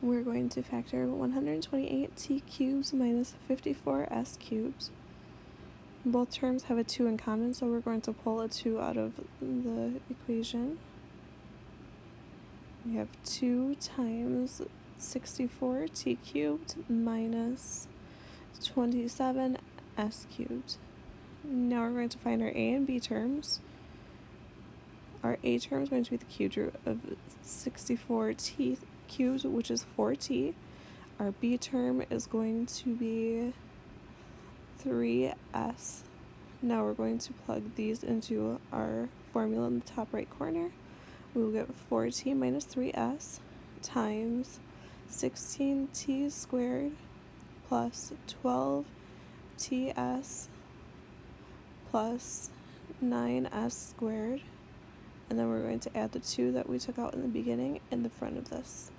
we're going to factor 128t cubes minus 54s cubes. Both terms have a 2 in common, so we're going to pull a 2 out of the equation. We have 2 times 64t cubed minus 27s cubed. Now we're going to find our a and b terms. Our a term is going to be the cubed root of 64t cubed, which is 4t. Our b term is going to be 3s. Now we're going to plug these into our formula in the top right corner. We will get 4t minus 3s times 16t squared plus 12ts plus 9s squared and then we're going to add the 2 that we took out in the beginning in the front of this.